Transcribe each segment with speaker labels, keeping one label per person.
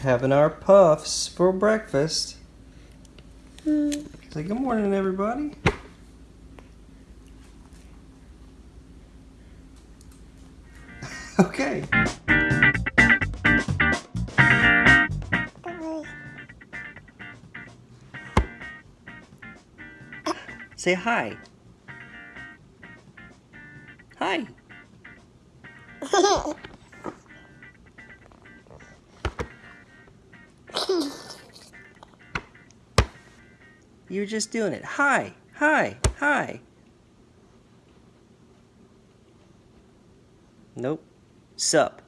Speaker 1: Having our puffs for breakfast.
Speaker 2: Mm.
Speaker 1: Say good morning, everybody. okay. Say hi. You're just doing it. Hi, hi, hi. Nope. Sup.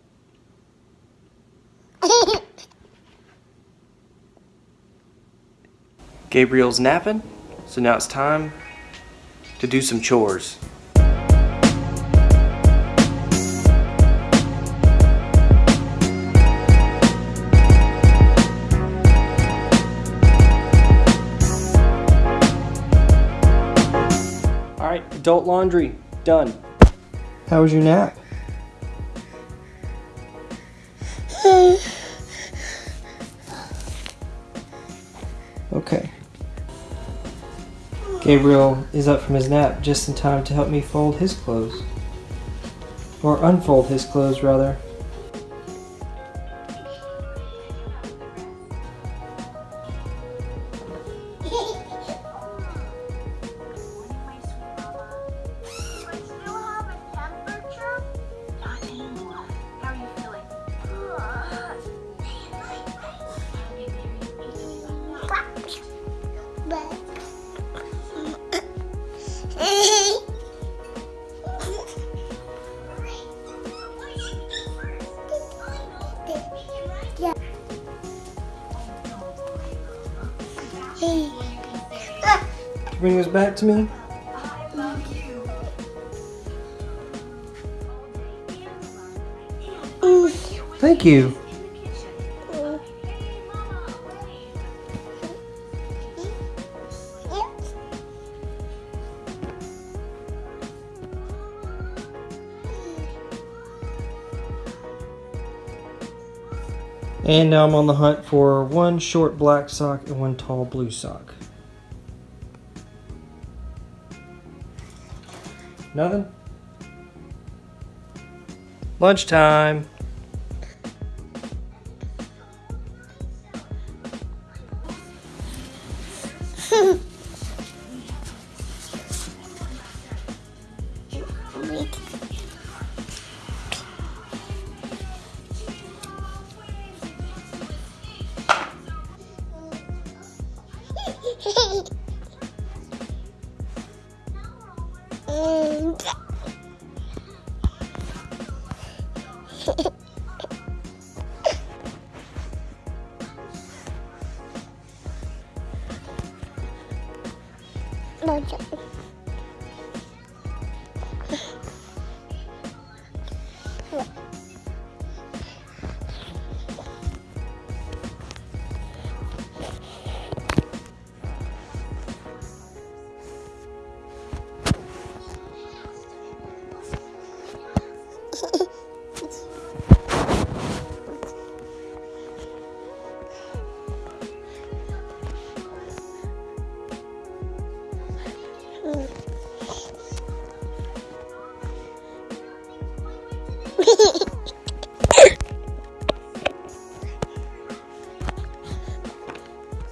Speaker 1: Gabriel's napping, so now it's time to do some chores. Alright, adult laundry, done. How was your nap? Okay. Gabriel is up from his nap just in time to help me fold his clothes. Or unfold his clothes, rather. Bring this back to me. Thank you. And now I'm on the hunt for one short black sock and one tall blue sock. Nothing? Lunchtime. もうちょい。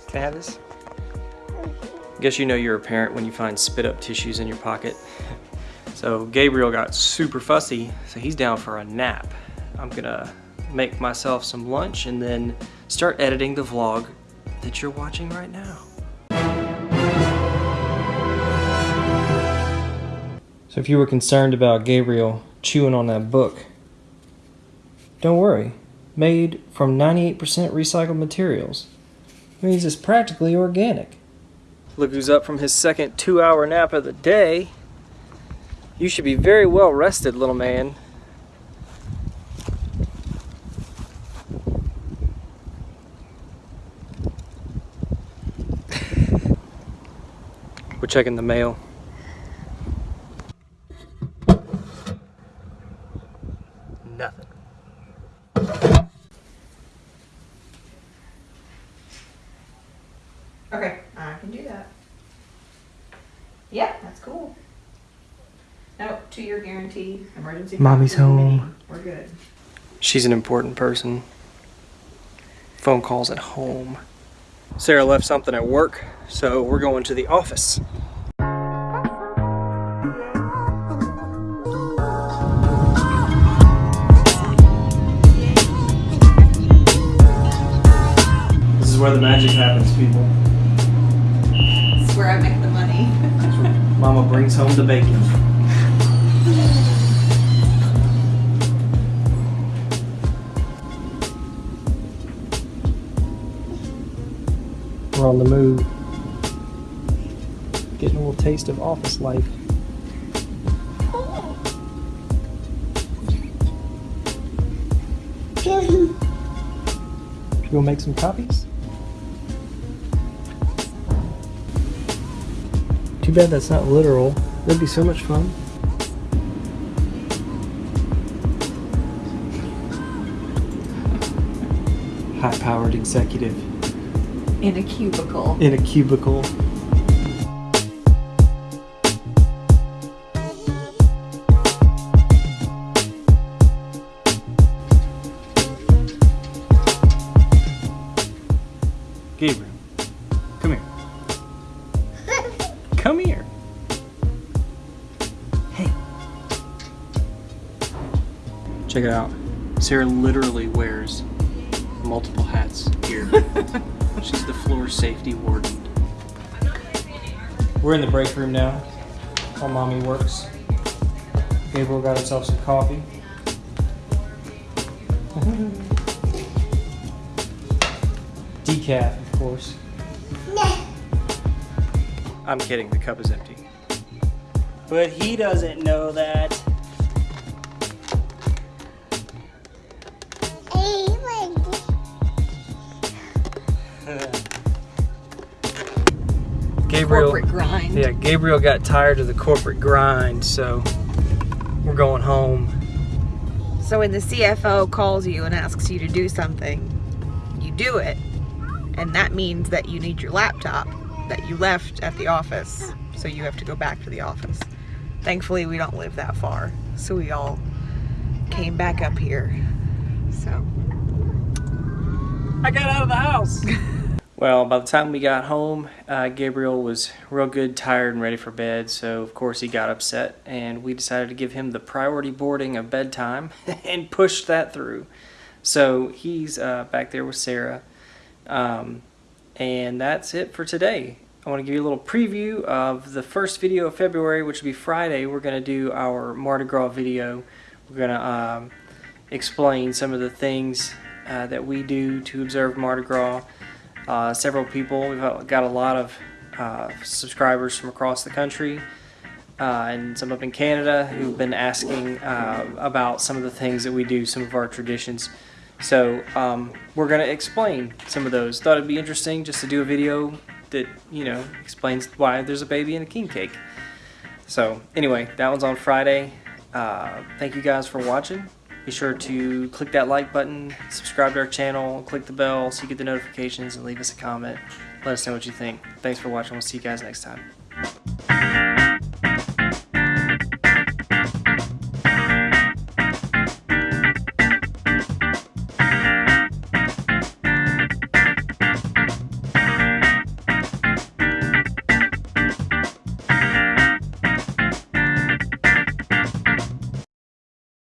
Speaker 1: Can I have this? Mm-hmm. Guess you know you're a parent when you find spit up tissues in your pocket. So Gabriel got super fussy, so he's down for a nap. I'm gonna make myself some lunch and then start editing the vlog that you're watching right now. So if you were concerned about Gabriel chewing on that book, don't worry. Made from 98% recycled materials. Means it's practically organic. Look who's up from his second two hour nap of the day. You should be very well rested, little man. We're checking the mail.
Speaker 3: Guarantee, emergency.
Speaker 1: Mommy's home.
Speaker 3: We're good.
Speaker 1: She's an important person. Phone calls at home. Sarah left something at work, so we're going to the office. This is where the magic happens, people.
Speaker 3: This is where I make the money.
Speaker 1: Mama brings home the bacon. We're on the move. Getting a little taste of office life. Should we make some copies? Too bad that's not literal. That'd be so much fun. High powered executive
Speaker 3: In a cubicle.
Speaker 1: in a cubicle. Gabriel, come here. Come here. Hey. Check it out. Sarah literally wears multiple hats here. She's the floor safety warden. We're in the break room now while mommy works. Gabriel got himself some coffee. Decaf, of course. I'm kidding, the cup is empty. But he doesn't know that. Gabriel.
Speaker 3: Corporate grind.
Speaker 1: Yeah, Gabriel got tired of the corporate grind, so we're going home.
Speaker 3: So when the CFO calls you and asks you to do something, you do it. And that means that you need your laptop that you left at the office. So you have to go back to the office. Thankfully, we don't live that far. So we all came back up here. So
Speaker 1: I got out of the house. well, by the time we got home, uh, Gabriel was real good, tired, and ready for bed. So, of course, he got upset, and we decided to give him the priority boarding of bedtime and push that through. So, he's uh, back there with Sarah. Um, and that's it for today. I want to give you a little preview of the first video of February, which will be Friday. We're going to do our Mardi Gras video. We're going to um, explain some of the things uh, that we do to observe Mardi Gras. Uh, several people, we've got a lot of uh, subscribers from across the country uh, and some up in Canada who've been asking uh, about some of the things that we do, some of our traditions. So um, we're going to explain some of those. Thought it'd be interesting just to do a video that, you know, explains why there's a baby in a king cake. So anyway, that one's on Friday. Uh, thank you guys for watching. Be sure to click that like button, subscribe to our channel, click the bell so you get the notifications, and leave us a comment. Let us know what you think. Thanks for watching. We'll see you guys next time.